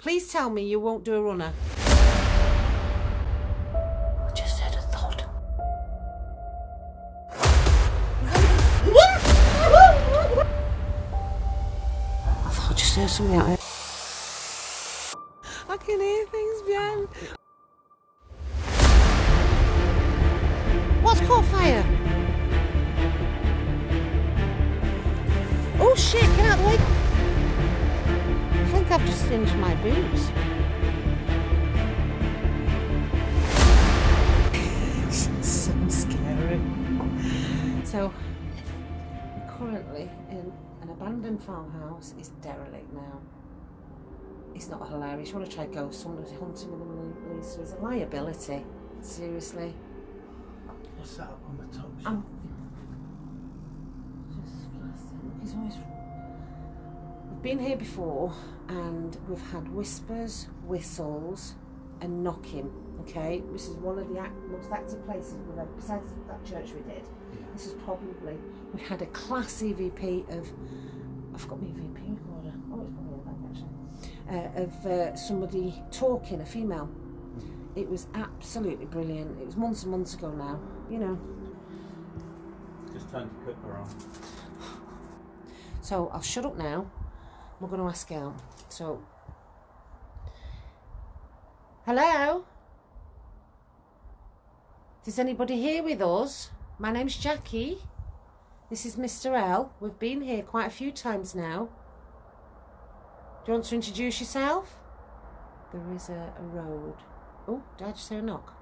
Please tell me you won't do a runner. I just had a thought. I thought I just heard something out here. Farmhouse. is derelict now. It's not hilarious. You want to try ghost hunting with the police? It's a liability. Seriously. What's that up on the top? I'm just always. We've been here before, and we've had whispers, whistles, and knocking. Okay, this is one of the act- most active places we've had. Besides that church we did, this is probably we had a class EVP of. I've got my EVP order. Oh, it's probably in the back actually. Uh, of uh, somebody talking, a female. It was absolutely brilliant. It was months and months ago now. You know, Just turned the cooker on. So I'll shut up now. We're going to ask out. So, hello? Is anybody here with us? My name's Jackie. This is Mr. L. We've been here quite a few times now. Do you want to introduce yourself? There is a, a road. Oh, did I just hear a knock?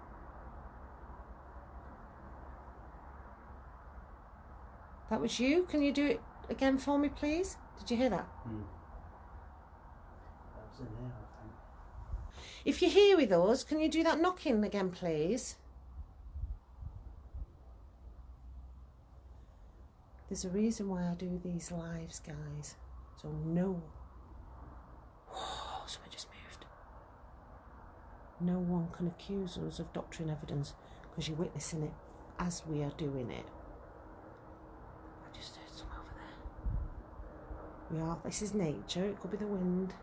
That was you? Can you do it again for me, please? Did you hear that? Hmm. That was in there, I think. If you're here with us, can you do that knocking again, please? There's a reason why I do these lives, guys. So no. Whoa, someone just moved. No one can accuse us of doctrine evidence because you're witnessing it as we are doing it. I just heard some over there. We are. This is nature. It could be the wind,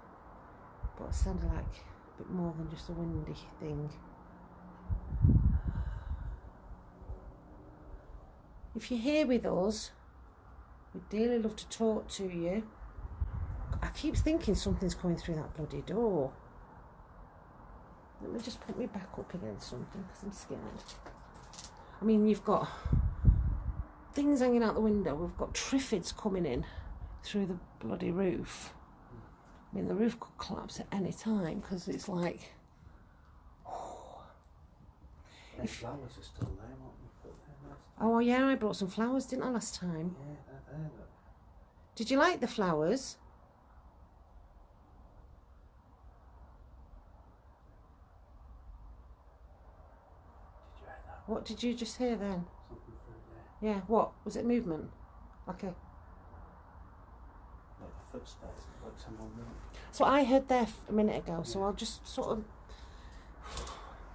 but it sounded like a bit more than just a windy thing. If you're here with us, we'd dearly love to talk to you. I keep thinking something's coming through that bloody door. Let me just put me back up against something because I'm scared. I mean, you've got things hanging out the window. We've got triffids coming in through the bloody roof. I mean, the roof could collapse at any time because it's like. The flowers are still there, what we put there last Oh, yeah, I brought some flowers, didn't I, last time? Yeah, they're there, look. Did you like the flowers? Did you hear that? What did you just hear then? Something there. Yeah, what? Was it movement? Like a. Like footsteps, like someone I heard there a minute ago, so I'll just sort of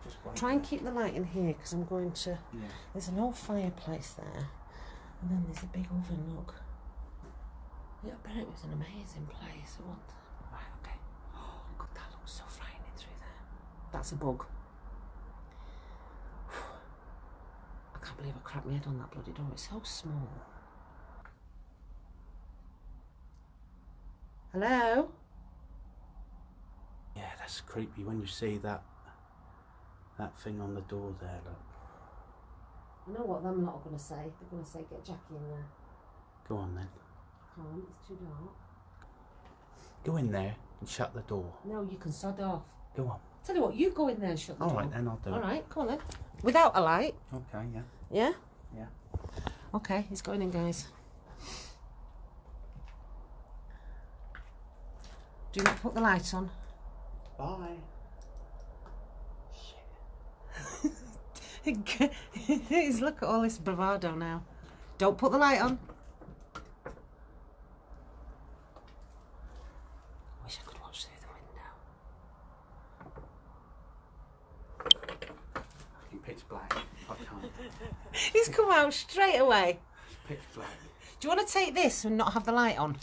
Just try and keep the light in here because I'm going to. Yeah. There's an old fireplace there, and then there's a big oven. Look. Yeah, but it was an amazing place. What? Right, okay. Oh, God, that looks so frightening through there. That's a bug. I can't believe I cracked my head on that bloody door. It's so small. Hello? Yeah, that's creepy when you see that that thing on the door there, look. I know what them lot are going to say. They're going to say, get Jackie in there. Go on then. Can't, it's too dark. Go in there and shut the door. No, you can sod off. Go on. Tell you what, you go in there and shut the door. Alright then, I'll do All it. right, come on then. Without a light, Okay, yeah. yeah? Yeah. Okay, he's going in, guys. Do not put the light on. Bye. He's look at all this bravado now. Don't put the light on. Wish I could watch through the window. In pitch black. I can't. He's come out straight away. Pitch black. Do you want to take this and not have the light on?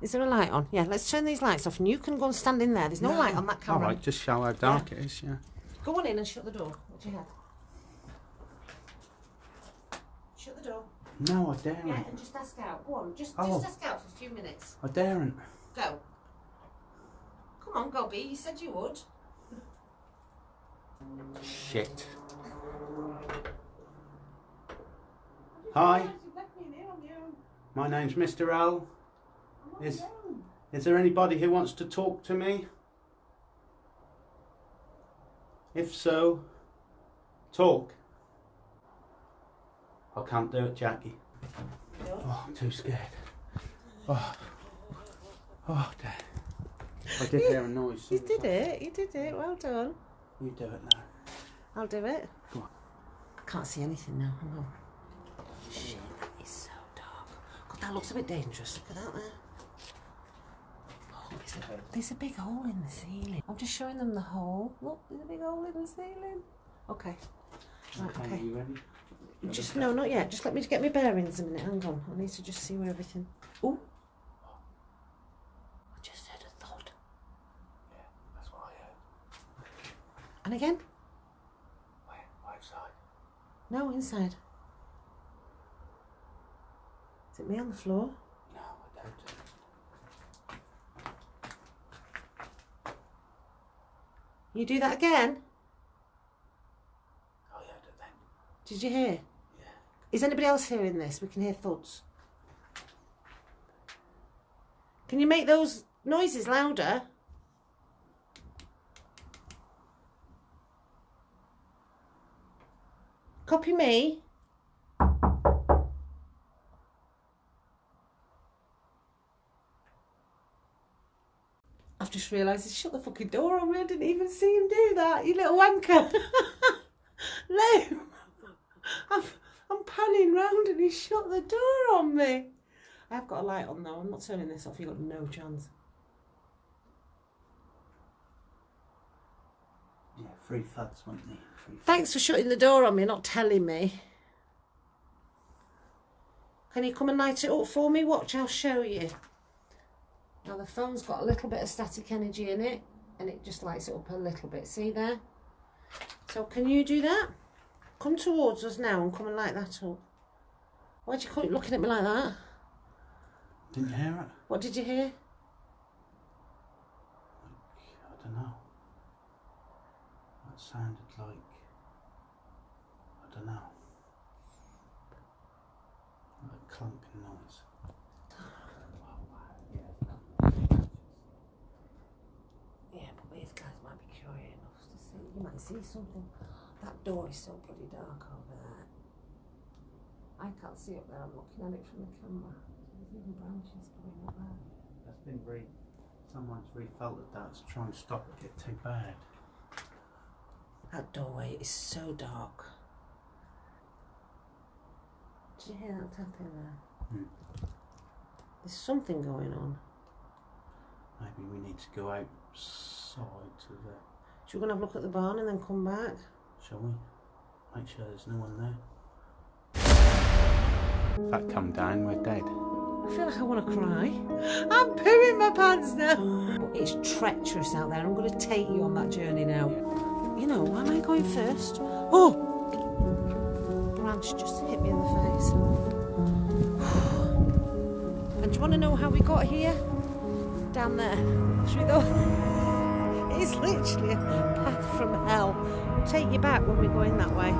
Is there a light on? Yeah, let's turn these lights off and you can go and stand in there. There's no, light on that All camera. right, just show how dark it is, yeah. Go on in and shut the door. What's your head? Shut the door. No, I daren't. Yeah, and just ask out. Go on, just Oh. just ask out for a few minutes. I daren't. Go. Come on, Gobby. You said you would. Shit. Hi, You've left me in here on your own. my name's Mr. L. Is- Is there anybody who wants to talk to me? If so, talk. I can't do it, Jackie. Oh, I'm too scared. Oh, oh, dear. I did hear a noise. You did it. You did it. Well done. You do it now. I'll do it. Go on. I can't see anything now. Hang on. Shit, that is so dark. God, that looks a bit dangerous. Look at that there. Oh, there's, a, there's a big hole in the ceiling. I'm just showing them the hole. Look, there's a big hole in the ceiling. Okay. Right, Okay, okay. you ready? Just no, not yet. Just let me get my bearings a minute. Hang on. I need to just see where everything. Oh. I just heard a thud. Yeah, that's what I heard. And again? Where? Outside. No, inside. Me on the floor? No, I it. You do that again? Oh, I heard it then. Did you hear? Yeah. Is anybody else hearing this? We can hear thuds. Can you make those noises louder? Copy me. I've just realised he shut the fucking door on me. I didn't even see him do that. You little wanker. no, I'm, I'm panning round and he shut the door on me. I have got a light on though. I'm not turning this off. You've got no chance. Yeah, free thuds, weren't they? Free Thanks for shutting the door on me, not telling me. Can you come and light it up for me? Watch, I'll show you. Now the phone's got a little bit of static energy in it and it just lights it up a little bit. See there? So can you do that? Come towards us now and come and light that up. Why'd you keep looking at me like that? Didn't you hear it? What did you hear? I don't know. That sounded like. I don't know. Like a clumping noise. Yeah, but these guys might be curious enough to see. You might see something. That door is so bloody dark over there. I can't see up there. I'm looking at it from the camera. There's even branches going up there. That's been re. Someone's refelt that to try and stop it get too bad. That doorway is so dark. Did you hear that tapping there? Hmm. There's something going on. Maybe we need to go outside to the. Should we go and have a look at the barn and then come back? Shall we? Make sure there's no one there. If that come down, we're dead. I feel like I want to cry. I'm pooing my pants now. It's treacherous out there. I'm going to take you on that journey now. You know, why am I going first? Oh! Branch just hit me in the face. And do you want to know how we got here? Down there. Through the. It's literally a path from hell. We'll take you back when we're going that way.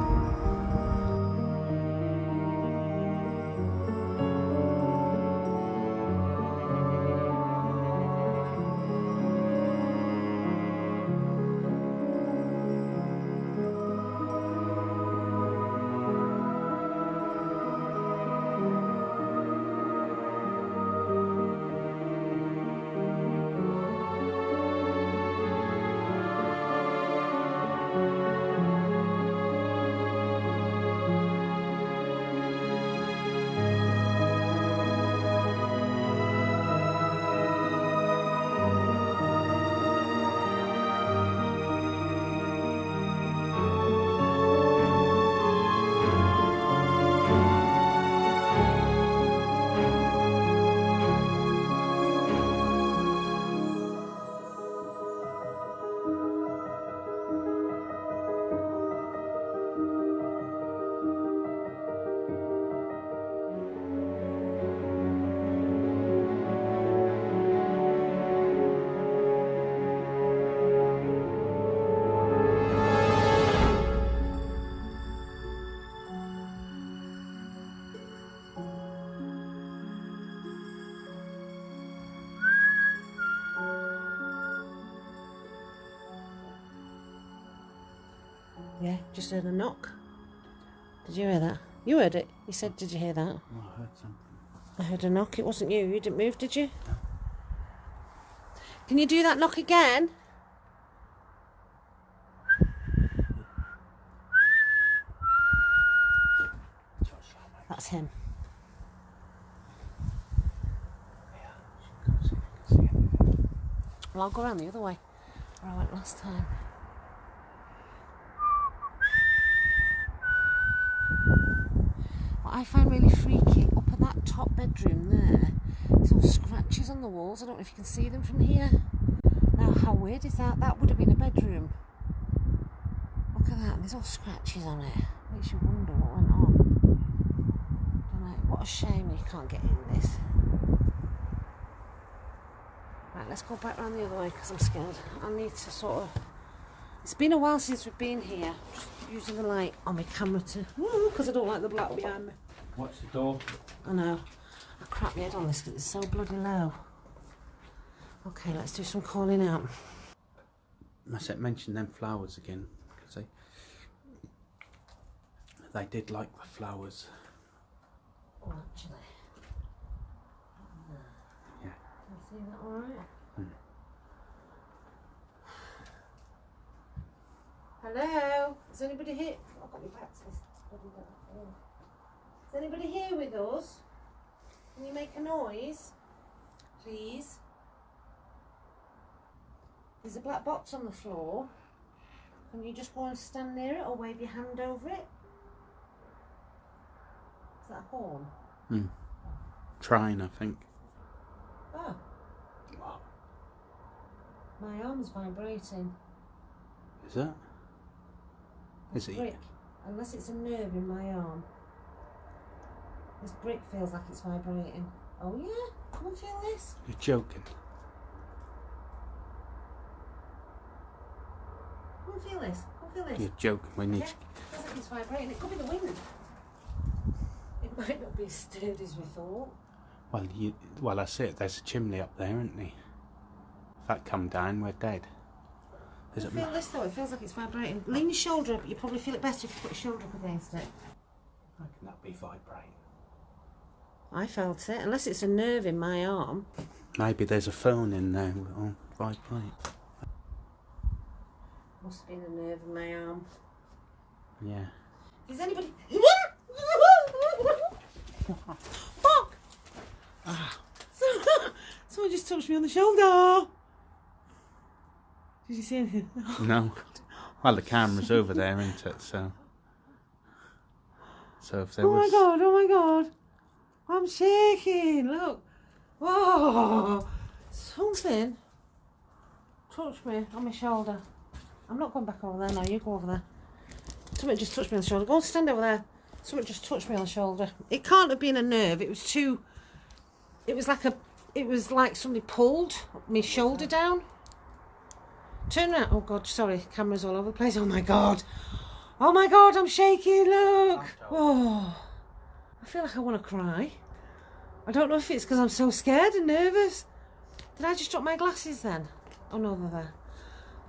Just heard a knock. Did you hear that? You heard it. You said, Did you hear that? Oh, I heard something. I heard a knock. It wasn't you. You didn't move, did you? Can you do that knock again? Josh, I might That's him. go see if you can see anything. Well, I'll go around the other way where I went last time. I find really freaky up at that top bedroom there, there's all scratches on the walls. I don't know if you can see them from here. Now, how weird is that? That would have been a bedroom. Look at that, there's all scratches on it. Makes you wonder what went on. What a shame you can't get in this. Right, let's go back round the other way because I'm scared. I need to sort of. It's been a while since we've been here. Just using the light on my camera to. Because I don't like the black behind me. Watch the door. I know. I crap my head on this because it's so bloody low. Okay, let's do some calling out. I said mention them flowers again because they they did like the flowers. Oh, actually. Yeah. Can you see that alright? Hmm. Hello? Is anybody here? I've got my back to this bloody door. Is anybody here with us? Can you make a noise? Please? There's a black box on the floor. Can you just go and stand near it or wave your hand over it? Is that a horn? Hmm. Trying, I think. Oh, What my arm's vibrating. is that? Is it? unless it's a nerve in my arm. This brick feels like it's vibrating. Oh yeah, come and feel this. You're joking. Come and feel this. Come and feel this. You're joking. We need. Yeah, feels like it's vibrating. It could be the wind. It might not be as sturdy as we thought. Well, you. Well, that's it. There's a chimney up there, isn't there? If that come down, we're dead. Come it? feel this though. It feels like it's vibrating. Lean your shoulder up. You probably feel it better if you put your shoulder up against it. How can that be vibrating? I felt it. Unless it's a nerve in my arm. Maybe there's a phone in there. Oh, vibrate. Must have been a nerve in my arm. Yeah. Is anybody? Fuck! Ah. Someone just touched me on the shoulder. Did you see anything? No. Well, the camera's over there, isn't it? So. So if there Oh my was. god! Oh my god! I'm shaking. Look. Whoa! Something touched me on my shoulder. I'm not going back over there now. You go over there. Something just touched me on the shoulder. Go and stand over there. Something just touched me on the shoulder. It can't have been a nerve. It was too. It was like a. It was like somebody pulled my shoulder down. Turn around. Oh God, sorry. Cameras all over the place. Oh my God. Oh my God, I'm shaking. Look. Oh. I feel like I want to cry. I don't know if it's because I'm so scared and nervous. Did I just drop my glasses then? Oh no, they're there.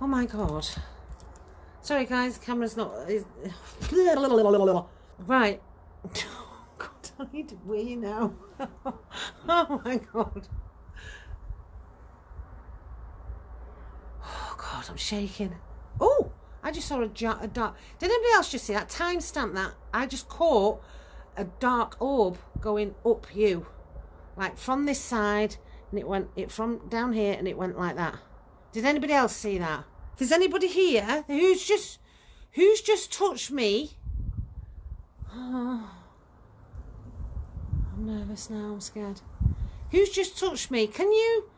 Oh my God. Sorry guys, camera's not. Is... Right. Oh God, I need to wee now. oh my God. Oh God, I'm shaking. Oh, I just saw a, a dark. Did anybody else just see that? Timestamp that. I just caught a dark orb going up you, like from this side, and it went it from down here, and it went like that. Did anybody else see that? If there's anybody here who's just who's just touched me. Oh, I'm nervous now. I'm scared. Who's just touched me? Can you?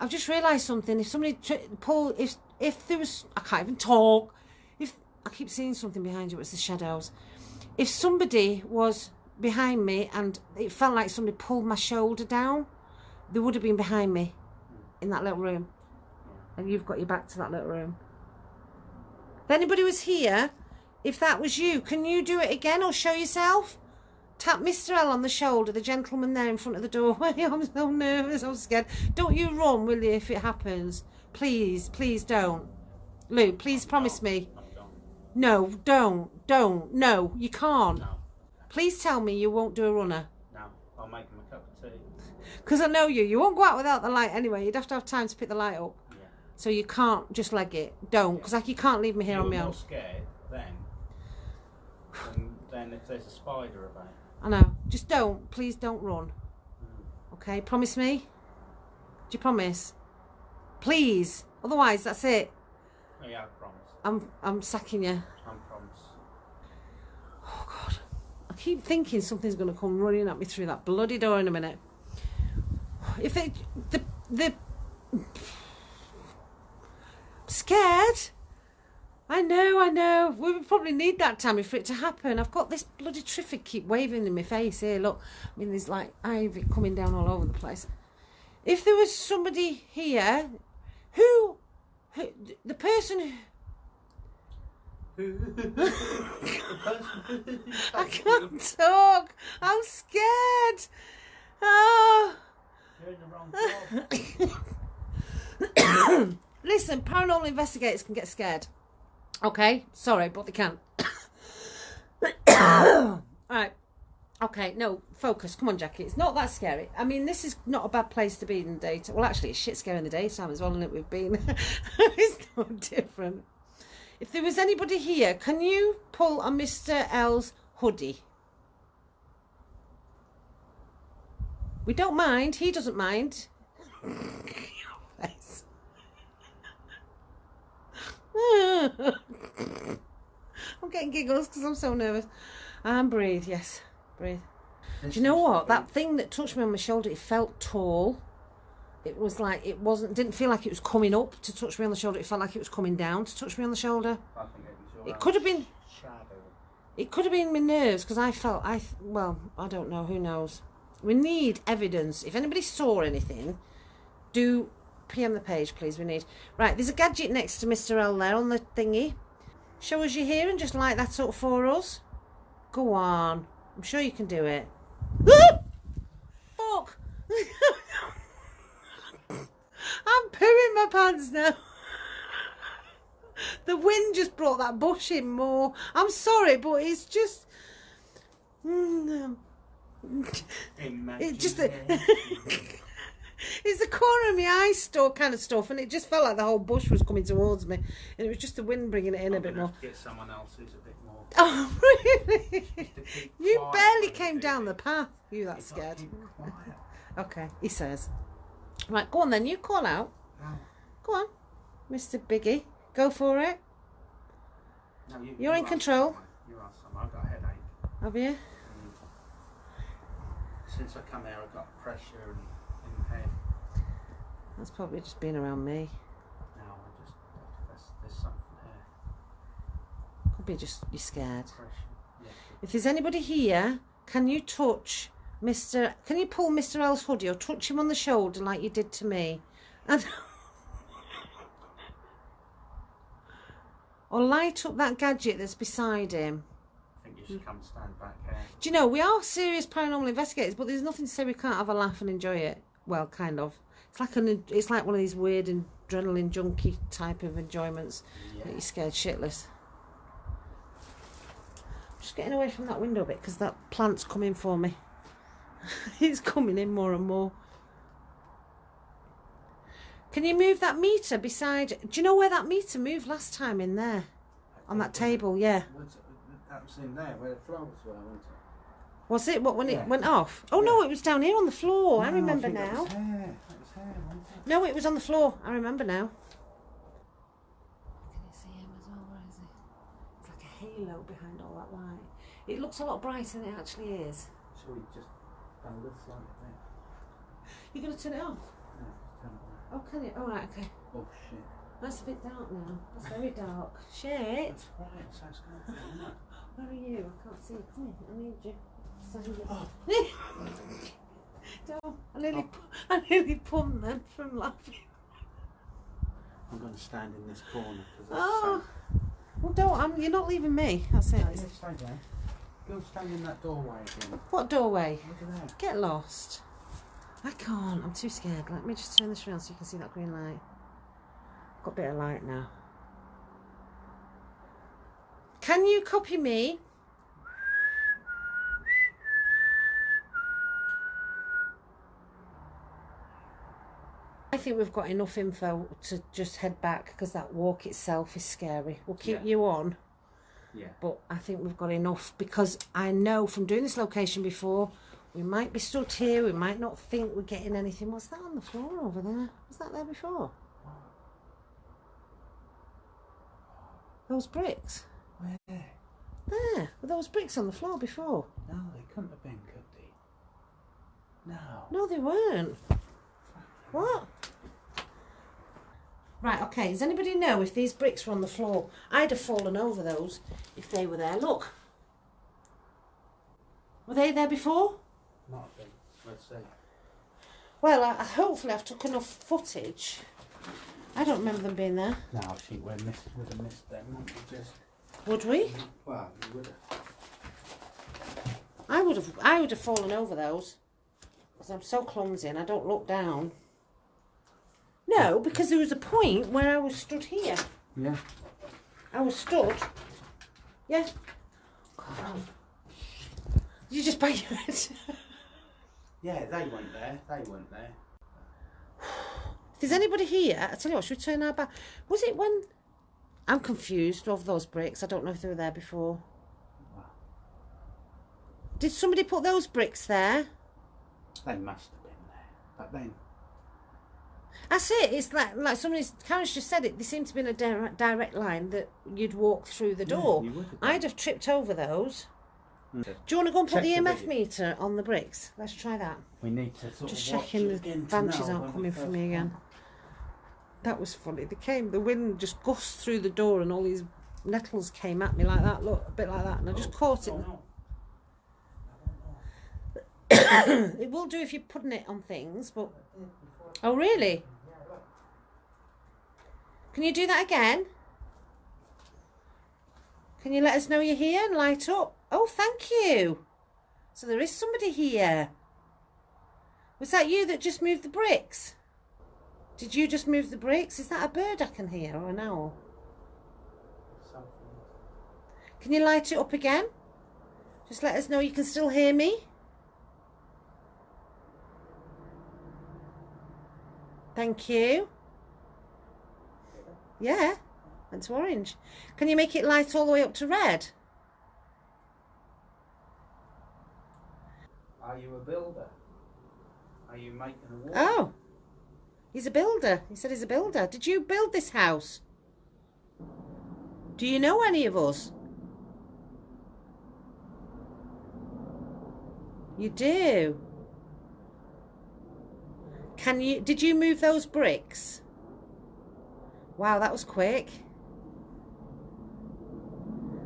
I've just realised something. If somebody pull, if if there was, I can't even talk. If I keep seeing something behind you, it's the shadows. If somebody was behind me and it felt like somebody pulled my shoulder down, they would have been behind me in that little room. And you've got your back to that little room. If anybody was here, if that was you, can you do it again or show yourself? Tap Mr. L on the shoulder, the gentleman there in front of the doorway. I'm so nervous, I'm scared. Don't you run, will you, if it happens? Please, please don't. Lou, please promise me. No, don't, don't. No, you can't. No, Please tell me you won't do a runner. no. I'll make him a cup of tea. Because I know you. You won't go out without the light anyway. You'd have to have time to pick the light up. Yeah. So you can't just leg it. Don't. Because like, you can't leave me here you on my own. scared then than, than if there's a spider about. I know. Just don't. Please don't run. Hmm. Okay? Promise me? Do you promise? Please. Otherwise, that's it. Oh, yeah. I'm I'm sacking you. I promise. Oh God. I keep thinking something's going to come running at me through that bloody door in a minute. If they the the scared. I know, I know. We would probably need that Tammy for it to happen. I've got this bloody triffid keep waving in my face here. Look, I mean, there's like ivy coming down all over the place. If there was somebody here, who, who the person who I can't talk. I'm scared. Oh. You're in the wrong job. Listen, paranormal investigators can get scared. Okay, sorry, but they can't. All right. Okay, no, focus. Come on, Jackie. It's not that scary. I mean, this is not a bad place to be in the daytime. Well, actually, it's shit scary in the daytime as well, isn't it? We've been. it's no different. If there was anybody here, can you pull on Mr. L's hoodie? We don't mind. He doesn't mind. I'm getting giggles because I'm so nervous. And breathe, yes, breathe. Do you know what? That thing that touched me on my shoulder, it felt tall. It was like it wasn't. Didn't feel like it was coming up to touch me on the shoulder. It felt like it was coming down to touch me on the shoulder. I think it your could have been. shadow. It could have been my nerves because I felt I. Well, I don't know. Who knows? We need evidence. If anybody saw anything, do PM the page, please. We need. Right, there's a gadget next to Mr. L there on the thingy. Show us you're here and just light that up for us. Go on. I'm sure you can do it. Fuck! I'm pooing my pants now. The wind just brought that bush in more. I'm sorry, but it's just. Mm, it just. it's the corner of my eye store kind of stuff, and it just felt like the whole bush was coming towards me, and it was just the wind bringing it in a bit more. Get someone else who's a bit more. Oh, really? You barely came down the path. You that You've got to scared? Okay, he says. Right, go on then. You call out. No, Go on, Mr. Biggie. Go for it. no, you, You're you in control. someone. You ask someone. I've got a headache. Have you? Mm. Since I come here, I've got pressure in, in the head. That's probably just being around me. Now I just there's, there's something here. Could be just you're scared. Pressure. Yeah. If there's anybody here, can you touch Mr. Can you pull Mr. L's hoodie or touch him on the shoulder like you did to me? And or light up that gadget that's beside him. I think you should come stand back here. Do you know we are serious paranormal investigators, but there's nothing to say we can't have a laugh and enjoy it. Well, kind of. It's like an. It's like one of these weird adrenaline junkie type of enjoyments Yeah. that you're scared shitless. Just getting away from that window a bit because that plant's coming for me. it's coming in more and more. Can you move that meter beside? Do you know where that meter moved last time in there on that table? Yeah. Was, that was in there where the flowers were, wasn't it? Was it what when Yeah. it went off? Oh no, it was down here on the floor. I No, remember think that now. was here. That was here, it? No, it was on the floor. I remember now. Can you see him as well? Where is he? It's like a halo behind all that light. It looks a lot brighter than it actually is. Shall we just go this light there? You're gonna turn it off? No, just turn it on. Oh, can you? All right, okay. Oh shit. That's a bit dark now. That's very dark. Shit. That's right, so it's going to be, isn't it? Where are you? I can't see you. Come here. I need you. Up. Oh. Don't. I nearly, oh. pu- I nearly pumped then from laughing. I'm going to stand in this corner because Oh. safe. Well, don't. I'm, you're not leaving me. That's it. No, you stay there. Go stand in that doorway again. What doorway? Look at that. Get lost. I can't. I'm too scared. Let me just turn this around so you can see that green light. Got a bit of light now. Can you copy me? I think we've got enough info to just head back because that walk itself is scary. We'll keep Yeah. you on, Yeah. but I think we've got enough because I know from doing this location before, we might be stood here, we might not think we're getting anything. What's that on the floor over there? Was that there before? Those bricks. Where? There, were those bricks on the floor before? No, they couldn't have been, could they? No. No, they weren't. What? Right, okay. Does anybody know if these bricks were on the floor? I'd have fallen over those if they were there. Look. Were they there before? Not a thing. Let's see. Well, I, hopefully I've took enough footage. I don't remember them being there. No, I think we missed, would have missed them. we, Just, Would we? well, we would have. I would have. I would have fallen over those because I'm so clumsy and I don't look down. No, because there was a point where I was stood here. Yeah. I was stood. Yeah. God. You just bang your head? Yeah, they weren't there. They weren't there. if there's anybody here, I tell you what, should we turn our back? Was it when? I'm confused of those bricks. I don't know if they were there before. Did somebody put those bricks there? They must have been there. But then, That's it. It's like like somebody's. Karen's just said it. They seem to be in a direct, direct line that you'd walk through the Yeah, door. you would. I'd have tripped over those. Mm. Do you want to go and put the the EMF video. meter on the bricks? Let's try that. we need to sort Just checking the branches aren't coming for me again. That was funny. They came. The wind just gusted through the door, and all these nettles came at me like that. Look, a bit like that, and I just caught it. Oh, no. it will do if you're putting it on things, but oh really? Can you do that again? Can you let us know you're here and light up? Oh, thank you. So there is somebody here. Was that you that just moved the bricks? Did you just move the bricks? Is that a bird I can hear or an owl? Something. Can you light it up again? Just let us know you can still hear me. Thank you. Yeah, went to orange. Can you make it light all the way up to red? Are you a builder? Are you making a wall? Oh, he's a builder. He said he's a builder. Did you build this house? Do you know any of us? You do. Can you did you move those bricks? Wow, that was quick.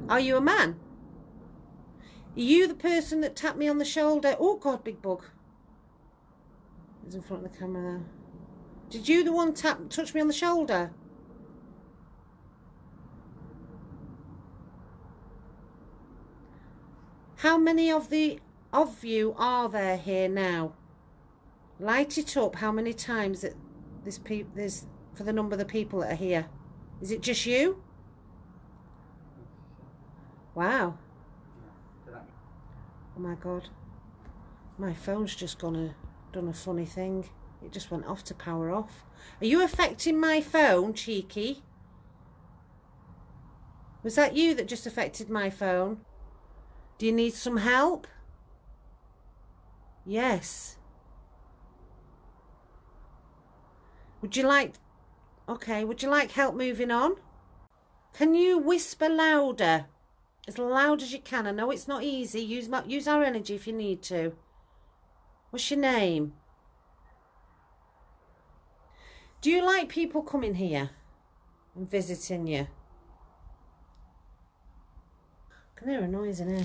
Are you a man? Are you the person that tapped me on the shoulder? Oh god, big bug. He's in front of the camera there. Did you the one tap touch me on the shoulder? How many of the of you are there here now? Light it up. How many times that this pe- there's for the number of the people that are here? Is it just you? Wow. Oh my god. My phone's just gone a done a funny thing. It just went off to power off. Are you affecting my phone, cheeky? Was that you that just affected my phone? Do you need some help? Yes. Would you like Okay, would you like help moving on? Can you whisper louder? As loud as you can. I know it's not easy. Use my, use our energy if you need to. What's your name? Do you like people coming here and visiting you? I can hear a noise in here.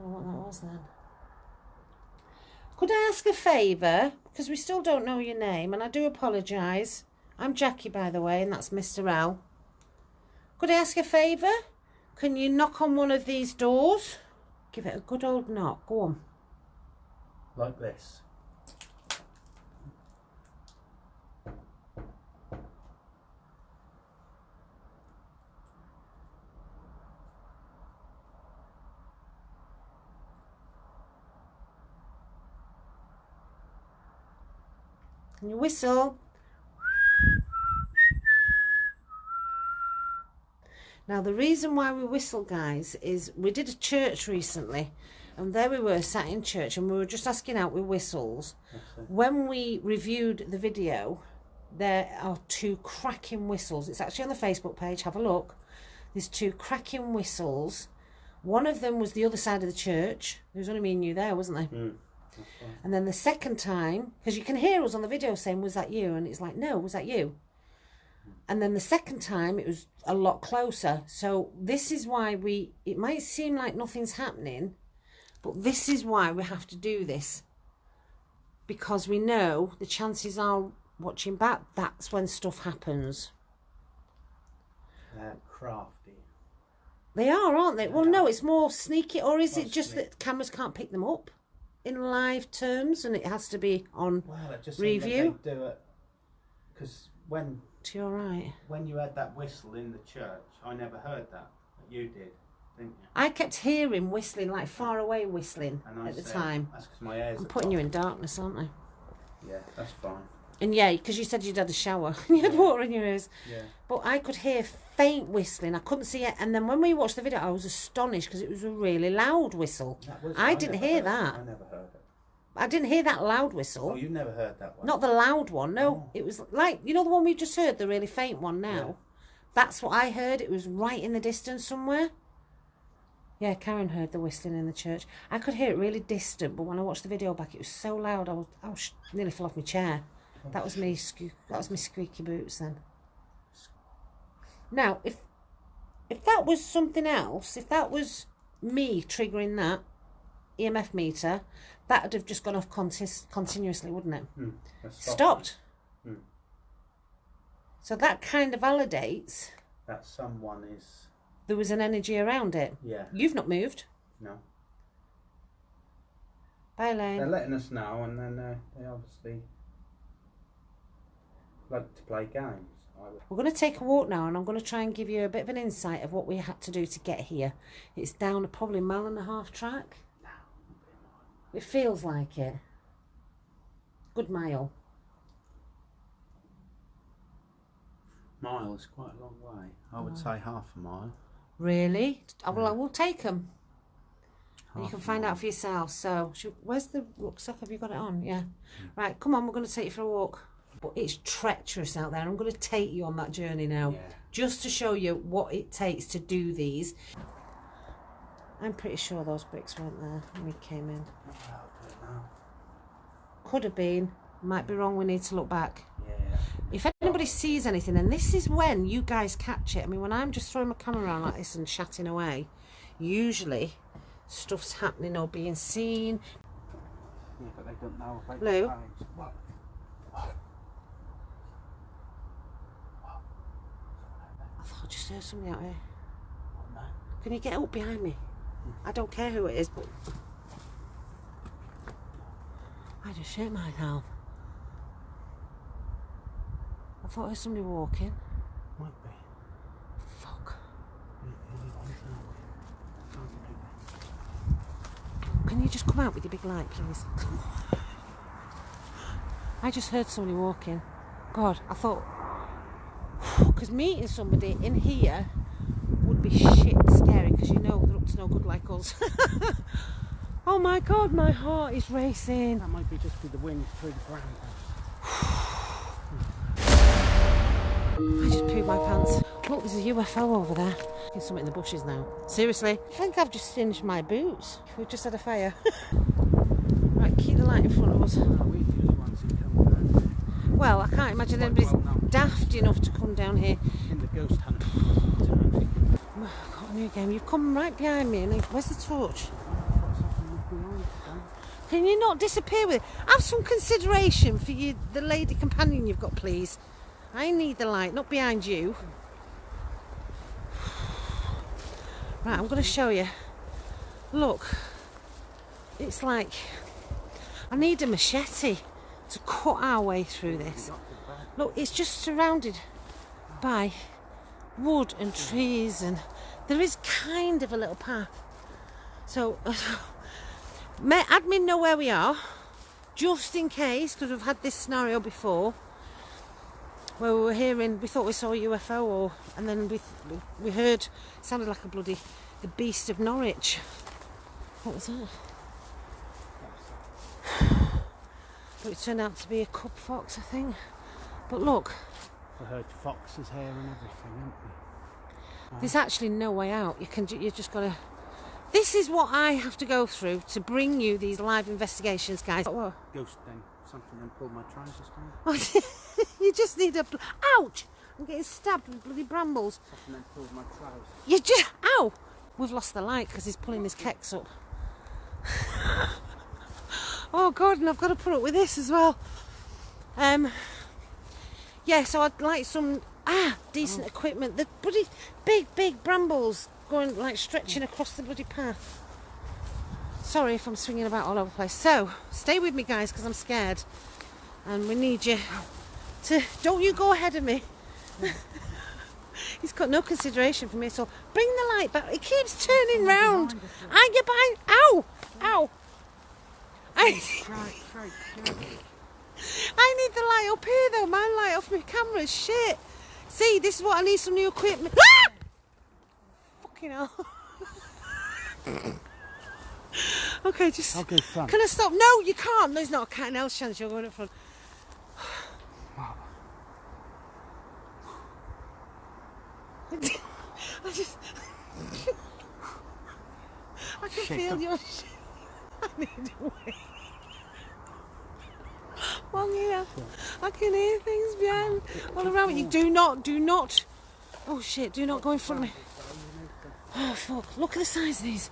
Don't know what that was then. Could I ask a favour? Because we still don't know your name, and I do apologise. I'm Jackie, by the way, and that's Mr. L. Could I ask a favour? Can you knock on one of these doors? Give it a good old knock. Go on. Like this. Can you whistle? Now, the reason why we whistle, guys, is we did a church recently, and there we were sat in church, and we were just asking out with whistles. When we reviewed the video, there are two cracking whistles. It's actually on the Facebook page. Have a look. There's two cracking whistles. One of them was the other side of the church. There was only me and you there, wasn't there? Mm. And then the second time, because you can hear us on the video saying, Was that you? And it's like, No, was that you? And then the second time, it was a lot closer. So this is why we, it might seem like nothing's happening, but this is why we have to do this. Because we know the chances are watching back, that's when stuff happens. They're crafty. They are, aren't they? Well, no, it's more sneaky, or is it just that cameras can't pick them up in live terms and it has to be on Well, it just Review? Do it because when to your right? when you had that whistle in the church, I never heard that. But you did, didn't you? I kept hearing whistling, like far away whistling at the time. That's because my ears. I'm are putting you in darkness, aren't I? Yeah, that's fine. And yeah, because you said you'd had a shower, and you had Yeah. water in your ears. Yeah. But I could hear faint whistling. I couldn't see it. And then when we watched the video, I was astonished because it was a really loud whistle. Was, I didn't hear that. I never heard it. I didn't hear that loud whistle. Oh, whistle. you never heard that one? Not the loud one, no. Oh. It was like, you know, the one we just heard, the really faint one now. Yeah. That's what I heard. It was right in the distance somewhere. Yeah, Karen heard the whistling in the church. I could hear it really distant, but when I watched the video back, it was so loud. I was, I was nearly fell off my chair. That was me. That was my squeaky boots then. Now, if if that was something else, if that was me triggering that EMF meter, that would have just gone off contis- continuously, wouldn't it? That's Stopped. Hmm. So that kind of validates That someone is. there was an energy around it. Yeah. You've not moved. No. Bye, They're letting us know, and then uh, they obviously like to play games. We're going to take a walk now, and I'm going to try and give you a bit of an insight of what we had to do to get here. It's down a probably mile and a half track. It feels like it. Good mile. Mile is quite a long way. I would say half a mile. Really? I will. I will take them. You can find mile. out for yourself. So, should, where's the rucksack? Have you got it on? Yeah. Mm. Right, come on, we're going to take you for a walk. But it's treacherous out there. I'm going to take you on that journey now, Yeah. just to show you what it takes to do these. I'm pretty sure those bricks weren't there when we came in. I don't know. Could have been. Might be wrong. We need to look back. Yeah. If anybody sees anything, and this is when you guys catch it. I mean, when I'm just throwing my camera around like this and chatting away, usually stuff's happening or being seen. Yeah, but they don't know about Lou? What? I thought I just heard somebody out here. What? Can you get up behind me? I don't care who it is, but I just shit myself. I thought I heard somebody walking. Might be. Fuck. Yeah, yeah, I don't know. Can you just come out with your big light, please? I just heard somebody walking. God, I thought. Because meeting somebody in here would be shit scary because you know they're up to no good like us. oh my God, my heart is racing. That might be just be the wind through the ground. I just pooed my pants. Look, there's a UFO over there. There's something in the bushes now. Seriously? I think I've just singed my boots. We've just had a fire. right, keep the light in front of us. No, we the only ones who come down Well, I can't imagine anybody's well daft enough to come down here. in the ghost hunt. I've got a new game. You've come right behind me. And where's the torch? What's happening behind them? Can you not disappear with it? Have some consideration for you, the lady companion you've got, please. I need the light, not behind you. Right, I'm going to show you. Look, it's like I need a machete to cut our way through this. Look, it's just surrounded by wood and trees, and there is kind of a little path. So, may admin know where we are? just in case, because we've had this scenario before, where we were hearing, we thought we saw a UFO, or and then we we heard sounded like a bloody the beast of Norwich. What was that? But it turned out to be a cub fox, I think. But look, I heard foxes here and everything, haven't we? there's actually no way out. You can, you just gotta. This is what I have to go through to bring you these live investigations, guys. Whoa. Ghost thing, something then pulled my trousers down. you just need a. Ouch! I'm getting stabbed with bloody brambles. Something then pulled my trousers. You just. Ow! We've lost the light because he's pulling his keks up. oh God, and I've got to put up with this as well. Um. Yeah, so I'd like some ah decent equipment. The bloody big, big brambles going like stretching across the bloody path. Sorry if I'm swinging about all over the place. So stay with me, guys, because I'm scared, and we need you to. Don't you go ahead of me. He's got no consideration for me, so bring the light back. It keeps turning round. I get behind. Ow! Ow! I, Right, right, right. I need the light up here though. My light off my camera is shit. See, this is what I need some new equipment. Ah! Fucking hell. okay, just. I'll go front. Can I stop? No, you can't. There's not a cat and else chance you're going up front. I just. I can Shit, feel don't- your. I need a wait. Long here. I can hear things behind, all around me. You do not, do not. Oh shit! Do not go in front of me. Oh fuck! Look at the size of these.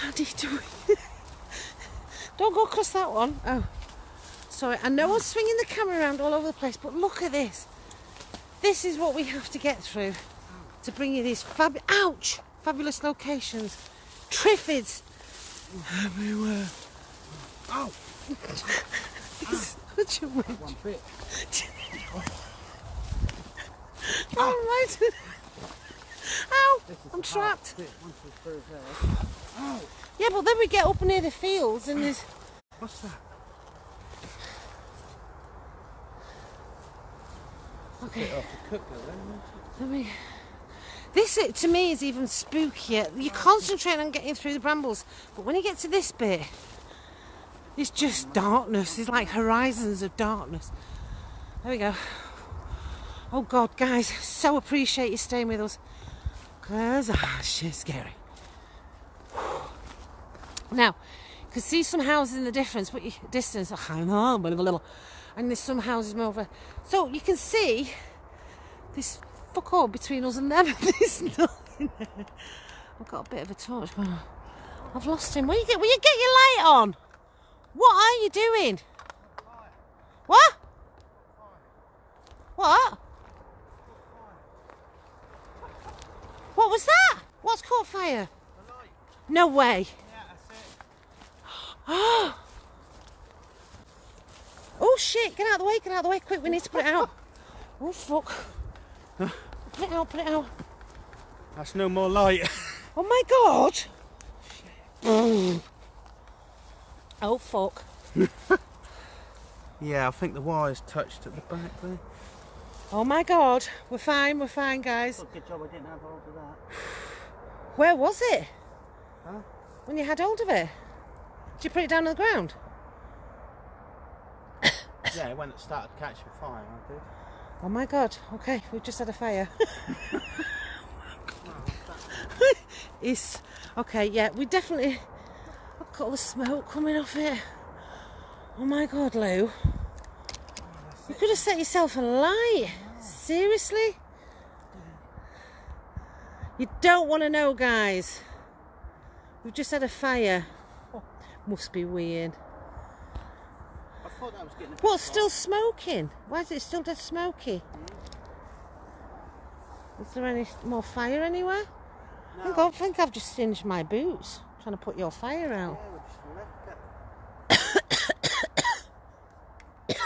How do you do it? Don't go across that one. Oh, sorry. I know I'm swinging the camera around all over the place, but look at this. This is what we have to get through to bring you these fab. Ouch! Fabulous locations. Triffids everywhere. Oh, Such a witch. one bit. All right. Ow! I'm trapped. bit, once we're through there. Yeah, but then we get up near the fields and there's. what's that? Okay. Bit cooker then. Let me. This to me is even spookier. You concentrate on getting through the brambles, but when you get to this bit, it's just darkness. It's like horizons of darkness. There we go. Oh God, guys, so appreciate you staying with us. Cause ah, shit's scary. Now, you can see some houses in the difference, but distance. Oh, I know, but a little. And there's some houses over. So you can see this fuck all between us and them. There's nothing there. I've got a bit of a torch on. I've lost him. Will you get? Will you get your light on? What are you doing? What? What? What was that? What's caught fire? No way. Oh. Oh shit, get out of the way, get out of the way, quick, we need to put it out. Oh fuck. Put it out, put it out. That's no more light. Oh my god! Oh fuck. yeah, I think the wire's touched at the back there. Oh my god. We're fine, we're fine, guys. Good job I didn't have hold of that. Where was it? Huh? When you had hold of it? Did you put it down on the ground? Yeah, when it started catching fire, I did. Oh my god. Okay, we've just had a fire. it's okay, yeah, we definitely Got all the smoke coming off it. Oh my god, Lou. You could have set yourself a light. Seriously? You don't want to know, guys. We've just had a fire. Must be weird. I thought that was getting a What's still smoking? Why is it still dead smoky? Is there any more fire anywhere? I think, I think I've just singed my boots trying to put your fire out. Yeah.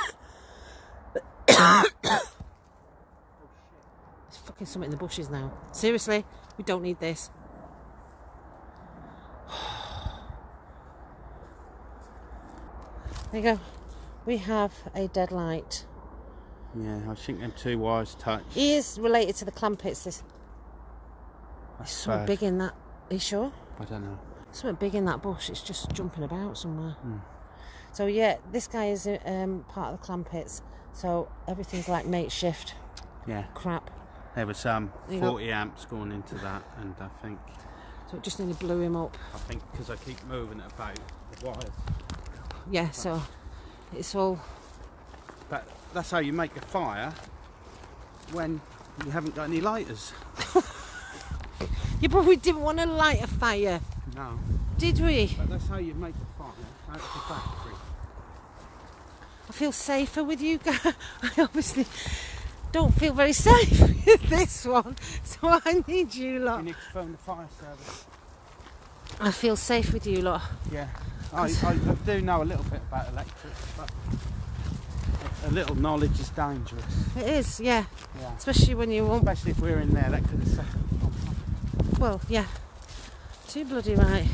There's fucking something in the bushes now. Seriously, we don't need this. There you go. We have a dead light. Yeah, I think them two wires touch. He is related to the Clampetts. There's That's something bad. big in that. Are you sure? I don't know. Something big in that bush. It's just jumping about somewhere. Hmm. So yeah, this guy is um, part of the Clampetts. So everything's like makeshift Yeah, crap. there was um There you go. 40 amps going into that, and I think So it just nearly blew him up. I think because I keep moving it about the wires. Yeah. So it's all. But that's how you make a fire when you haven't got any lighters. Yeah, but we didn't want to light a fire, No, did we? but that's how you make a fire out the factory. I feel safer with you guys. I obviously don't feel very safe with this one, so I need you lot. You need to phone the fire service. I feel safe with you lot. Yeah, I, I, I do know a little bit about electric, but a, little knowledge is dangerous. It is, yeah. Yeah. Especially when you won't. Especially if we're in there, that could have set Well, yeah. Too bloody right.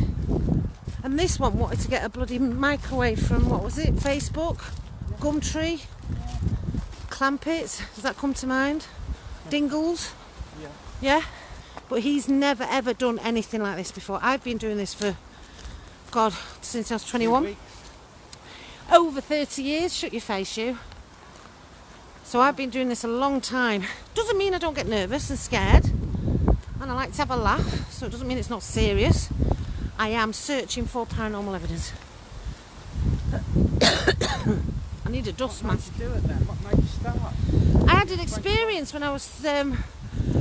And this one wanted to get a bloody microwave from what was it? Facebook, Gumtree, Clampetts. Does that come to mind? Dingles. Yeah. Yeah. But he's never ever done anything like this before. I've been doing this for God since I was 21. Over 30 years. Shut your face, you. So I've been doing this a long time. Doesn't mean I don't get nervous and scared. And I like to have a laugh, so it doesn't mean it's not serious. I am searching for paranormal evidence. I need a dust What mask. do it then? What made you start? I had an experience when I was um,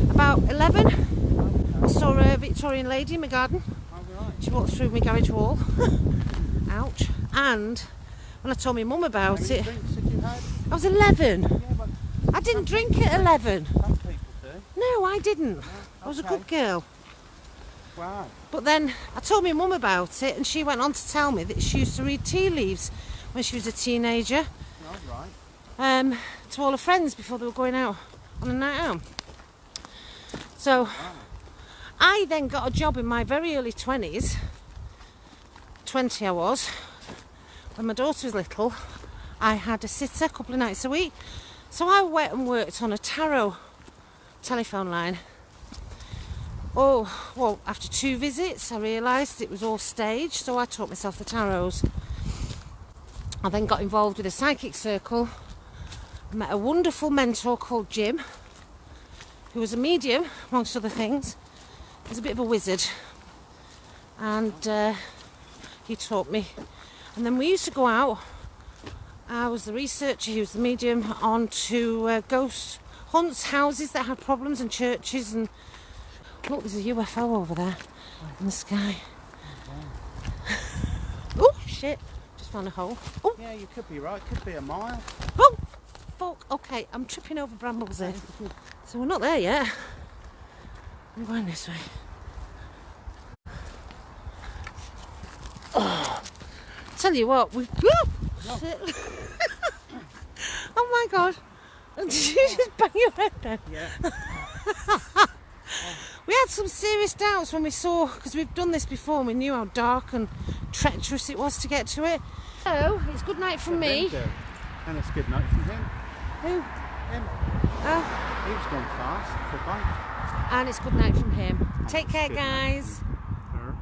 about 11. I saw a Victorian lady in my garden. She walked through my garage wall. Ouch. And when I told my mum about it, drinks had you had? I was 11. I didn't drink at 11. some people do. No, I didn't. I was a good girl. Wow. But then I told my mum about it, and she went on to tell me that she used to read tea leaves when she was a teenager right. um, to all her friends before they were going out on a night out. So I then got a job in my very early 20s, 20 I was, when my daughter was little. I had a sitter a couple of nights a week. So I went and worked on a tarot telephone line. Oh, well, after two visits, I realised it was all staged, so I taught myself the tarots. I then got involved with a psychic circle. Met a wonderful mentor called Jim, who was a medium, amongst other things. He was a bit of a wizard, and uh, he taught me. And then we used to go out. I was the researcher, he was the medium, on to uh, ghost hunts, houses that had problems, and churches. And look, there's a UFO over there in the sky. oh shit! Just found a hole. Oh, Yeah, you could be right. Could be a mile. oh, fuck. Okay, I'm tripping over brambles here. So we're not there yet. I'm going this way. Oh, tell you what, we. Oh, shit. oh my god. Did you just bang your head down? Yeah. We had some serious doubts when we saw, because we've done this before and we knew how dark and treacherous it was to get to it. So, it's good night from me. And it's good night from him. Who? Him. Uh. Oh, He was going fast for bike. and it's good night from him. Take care, guys.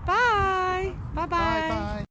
Bye. Bye-bye. Bye bye.